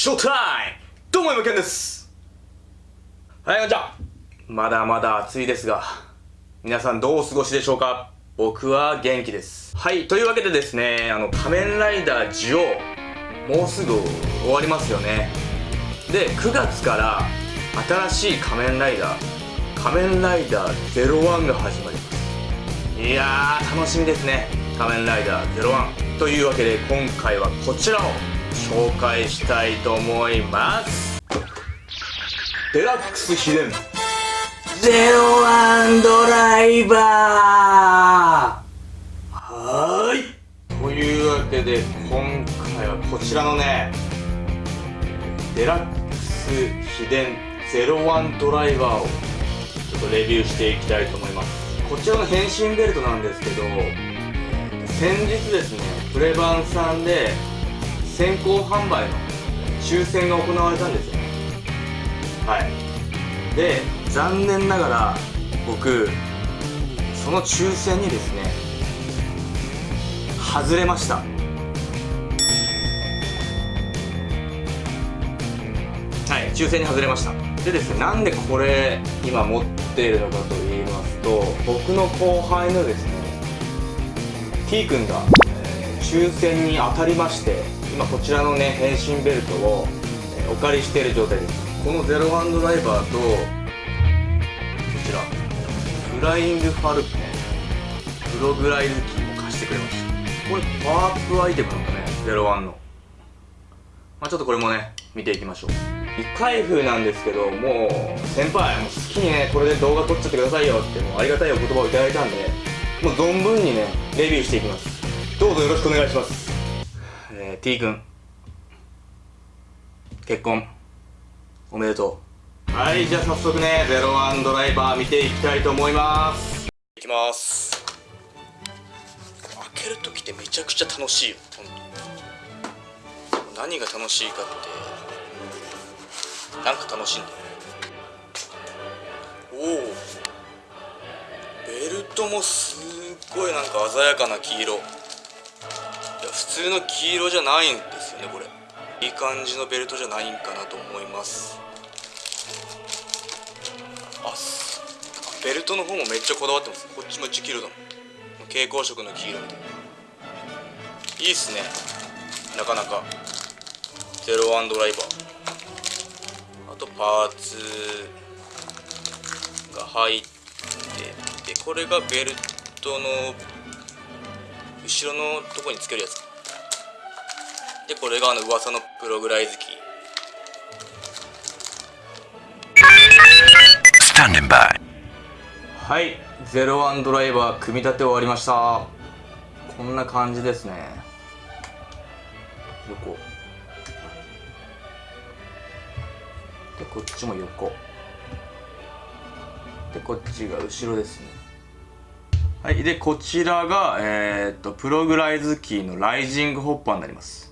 ショータイムどうも、今けんですはい、こんにちはまだまだ暑いですが、皆さんどうお過ごしでしょうか？僕は元気です。はい、というわけでですね、あの、仮面ライダージオ、もうすぐ終わりますよね。で、9月から新しい仮面ライダー、仮面ライダー01が始まります。いやー、楽しみですね。仮面ライダー01。というわけで、今回はこちらを紹介したいと思います。デラックス秘伝。ゼロワンドライバー。はい。というわけで今回はこちらのねデラックス秘伝ゼロワンドライバーをちょっとレビューしていきたいと思います。こちらの変身ベルトなんですけど先日ですねプレバンさんで先行販売の抽選が行われたんですよ。ねはい。で残念ながら僕その抽選にですね外れました。はい抽選に外れました。でですねなんでこれ今持っているのかと言いますと僕の後輩のですね T 君が抽選に当たりまして今こちらのね変身ベルトを、お借りしている状態です。このゼロワンドライバーとこちらフライングファルコンプログライズキーも貸してくれました。これパワーアップアイテムなんだねゼロワンの。まあちょっとこれもね見ていきましょう。一回風なんですけどもう先輩もう好きにねこれで動画撮っちゃってくださいよってもうありがたいお言葉をいただいたんでもう存分にねレビューしていきます。どうぞよろしくお願いします。ー、T 君。結婚。おめでとう。はいじゃあ早速ねゼロワンドライバー見ていきたいと思います。いきます。開ける時ってめちゃくちゃ楽しいよ。何が楽しいかってなんか楽しいんだよおお。ベルトもすっごいなんか鮮やかな黄色普通の黄色じゃないんですよねこれ。いい感じのベルトじゃないんかなと思います。あベルトの方もめっちゃこだわってます。こっちも1黄色だもん。蛍光色の黄色みたいな。いいっすね。なかなか。ゼロワンドライバー。あとパーツが入ってでこれがベルトの後ろのとこにつけるやつでこれがあの噂のプログライズキーはいゼロワンドライバー組み立て終わりました。こんな感じですね。横。でこっちも横。でこっちが後ろですね。はい、で、こちらが、えー、っと、プログライズキーのライジングホッパーになります。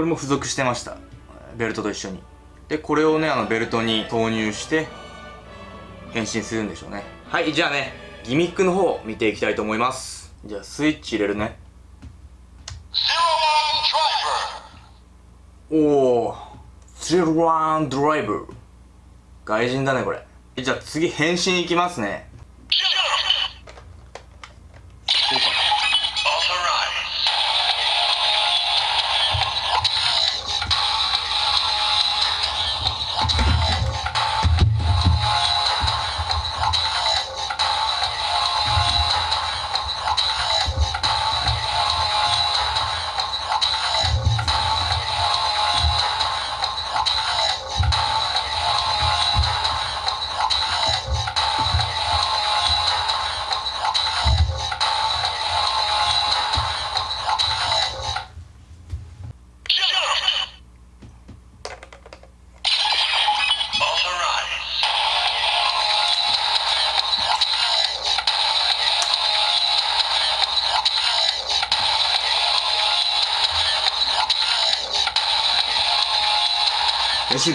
これも付属してました。ベルトと一緒に。で、これをね、あの、ベルトに投入して、変身するんでしょうね。はい、じゃあね、ギミックの方、見ていきたいと思います。じゃあ、スイッチ入れるね。おー、ゼロワンドライブ。外人だね、これ。じゃあ次、変身いきますね。練習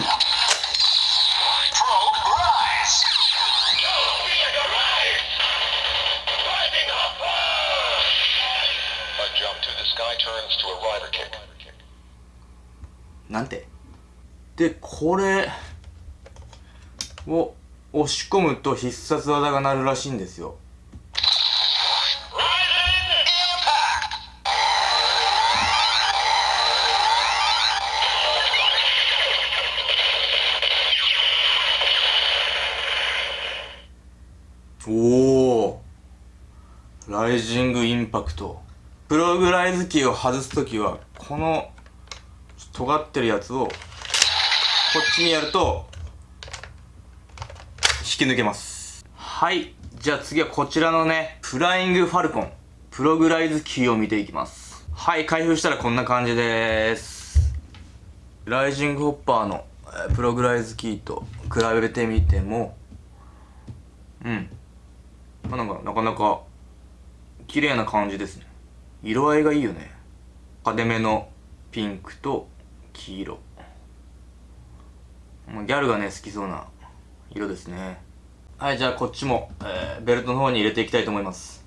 なんて？でこれを押し込むと必殺技が鳴るらしいんですよ。ライジングインパクト。プログライズキーを外す時はこの尖ってるやつをこっちにやると引き抜けます。はい。じゃあ次はこちらのねフライングファルコン。プログライズキーを見ていきます。はい。開封したらこんな感じです。ライジングホッパーのプログライズキーと比べてみてもうん。まあ、なんかなかなか綺麗な感じですね。色合いがいいよね。派手めのピンクと黄色。ギャルがね好きそうな色ですね。はいじゃあこっちも、えー、ベルトの方に入れていきたいと思います。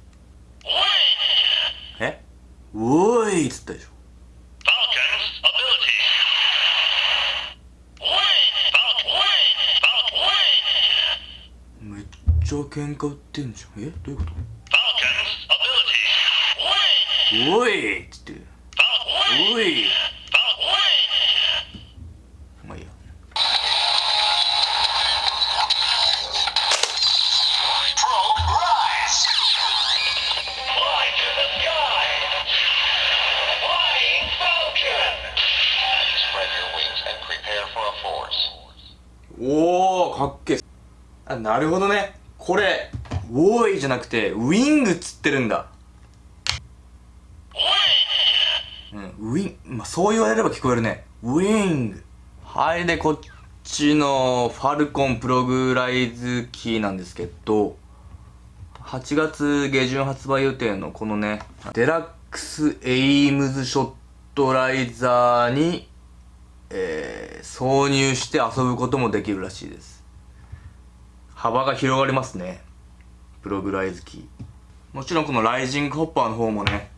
え？おーいっつったでしょ。ちゃ喧嘩売ってんじゃん。え？どういうこと？おいっつって。おい。まあいいや。おおかっけあなるほどね。これ、ウォーイじゃなくて、ウィングっつってるんだ。うん、ウィン、まあ、そう言われれば聞こえるね。ウィング。はい、で、こっちのファルコンプログライズキーなんですけど、8月下旬発売予定のこのね、デラックスエイムズショットライザーに、えー、挿入して遊ぶこともできるらしいです。幅が広がりますねプログライズキーもちろんこのライジングホッパーの方もね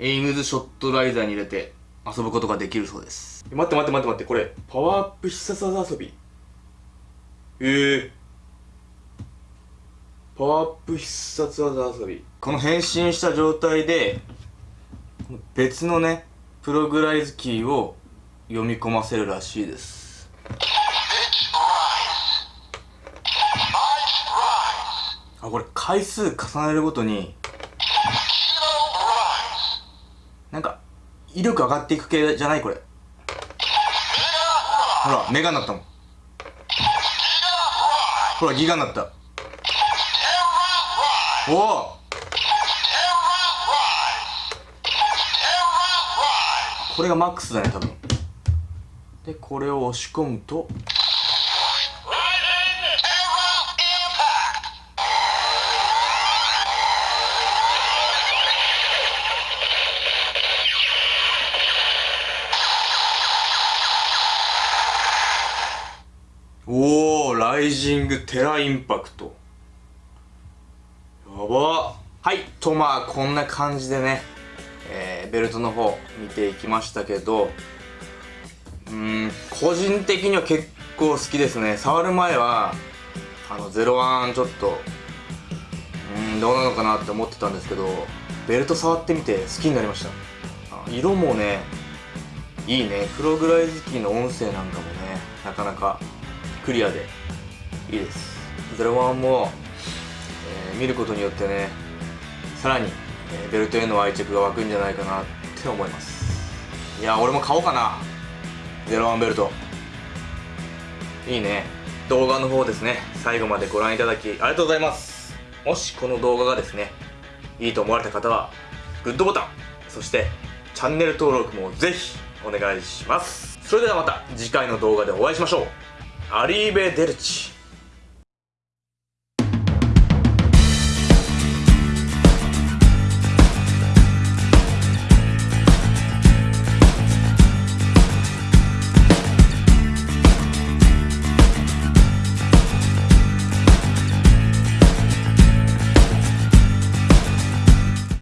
エイムズショットライザーに入れて遊ぶことができるそうです。待って待って待って待ってこれパワーアップ必殺技遊び。ええー、パワーアップ必殺技遊び。この変身した状態で別のねプログライズキーを読み込ませるらしいです。あこれ回数重ねるごとになんか威力上がっていく系じゃない？これ。ほらメガになったもん。ほらギガになった。おお。これがマックスだね多分。でこれを押し込むとライジングテラインパクト。やば。はい。とまあこんな感じでね、えー、ベルトの方見ていきましたけどうん個人的には結構好きですね。触る前はあの01ちょっとうんどうなのかなって思ってたんですけどベルト触ってみて好きになりました。色もねいいね。プログライズキーの音声なんかもねなかなかクリアで。いいです。01も、えー、見ることによってねさらに、えー、ベルトへの愛着が湧くんじゃないかなって思います。いや俺も買おうかな。01ベルト。いいね。動画の方ですね。最後までご覧いただきありがとうございます。もしこの動画がですねいいと思われた方はグッドボタンそしてチャンネル登録もぜひお願いします。それではまた次回の動画でお会いしましょう。アリーベ・デルチ。